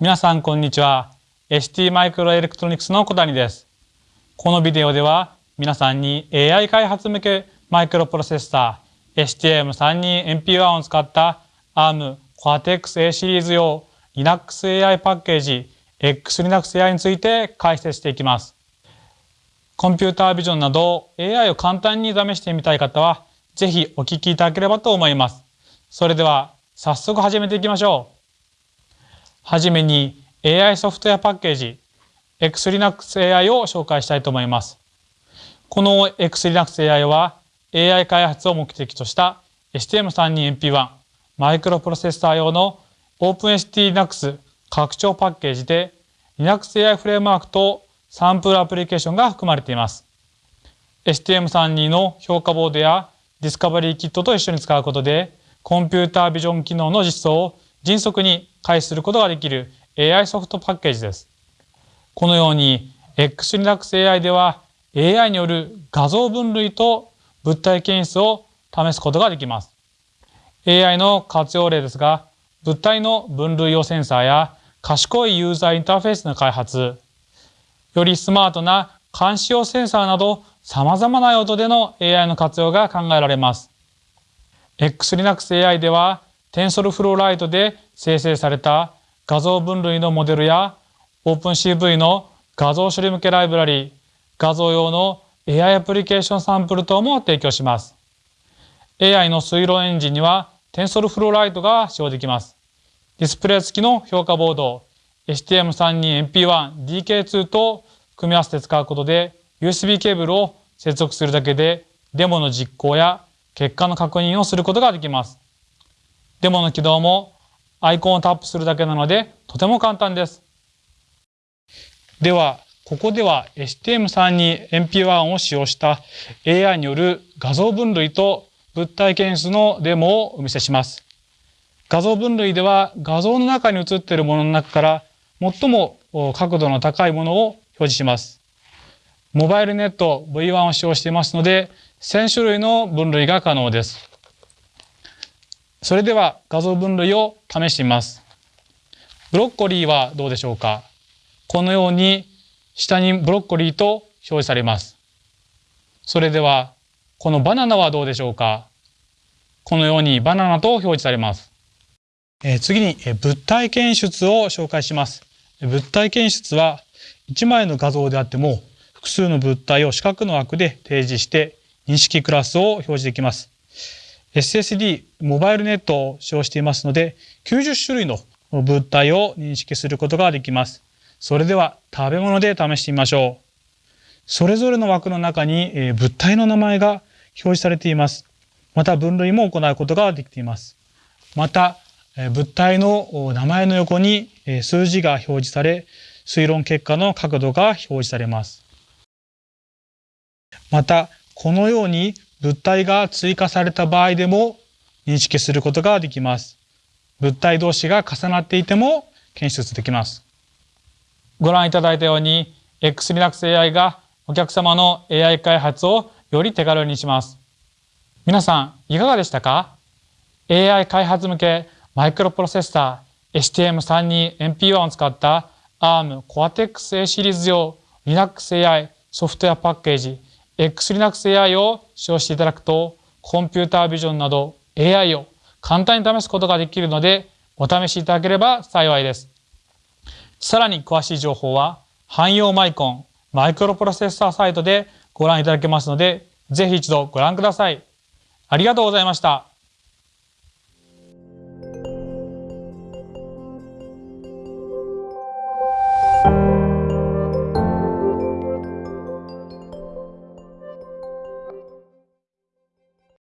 皆さんこんにちは。ST マイクロエレクトロニクスの小谷です。このビデオでは皆さんに AI 開発向けマイクロプロセッサー STM32MP1 を使った ARM Cortex-A シリーズ用 Linux AI パッケージ XLinux AI について解説していきます。コンピュータービジョンなど AI を簡単に試してみたい方はぜひお聞きいただければと思います。それでは早速始めていきましょう。はじめに AI ソフトウェアパッケージ XLinux AI を紹介したいと思います。この XLinux AI は AI 開発を目的とした STM32MP1 マイクロプロセッサー用の OpenST-Linux 拡張パッケージで Linux AI フレームワークとサンプルアプリケーションが含まれています。STM32 の評価ボードやディスカバリーキットと一緒に使うことでコンピュータービジョン機能の実装を迅速に開始することができる AI ソフトパッケージです。このように XLinux AI では AI による画像分類と物体検出を試すことができます。AI の活用例ですが、物体の分類用センサーや賢いユーザーインターフェースの開発、よりスマートな監視用センサーなど様々な用途での AI の活用が考えられます。XLinux AI では TensorFlow Lite で生成された画像分類のモデルや OpenCV の画像処理向けライブラリ画像用の AI アプリケーションサンプル等も提供します。AI の推論エンジンには TensorFlow Lite が使用できます。ディスプレイ付きの評価ボード STM32MP1DK2 と組み合わせて使うことで USB ケーブルを接続するだけでデモの実行や結果の確認をすることができます。デモの起動もアイコンをタップするだけなのでとても簡単です。では、ここでは STM32MP1 を使用した AI による画像分類と物体検出のデモをお見せします。画像分類では画像の中に映っているものの中から最も角度の高いものを表示します。モバイルネット V1 を使用していますので1000種類の分類が可能です。それでは画像分類を試してみます。ブロッコリーはどうでしょうか？このように下にブロッコリーと表示されます。それではこのバナナはどうでしょうか？このようにバナナと表示されます。え、次に物体検出を紹介します。物体検出は1枚の画像であっても複数の物体を四角の枠で提示して認識クラスを表示できます。SSD モバイルネットを使用していますので90種類の物体を認識することができます。それでは食べ物で試してみましょう。それぞれの枠の中に物体の名前が表示されています。また分類も行うことができています。また物体の名前の横に数字が表示され推論結果の角度が表示されます。またこのように物体が追加された場合でも認識することができます。物体同士が重なっていても検出できます。ご覧いただいたように XLinux AI がお客様の AI 開発をより手軽にします。皆さんいかがでしたか ?AI 開発向けマイクロプロセッサー STM32MP1 を使った ARM Cortex-A シリーズ用 Linux AI ソフトウェアパッケージ XLinux AI を使用していただくとコンピュータービジョンなど AI を簡単に試すことができるのでお試しいただければ幸いです。さらに詳しい情報は汎用マイコンマイクロプロセッサーサイトでご覧いただけますのでぜひ一度ご覧ください。ありがとうございました。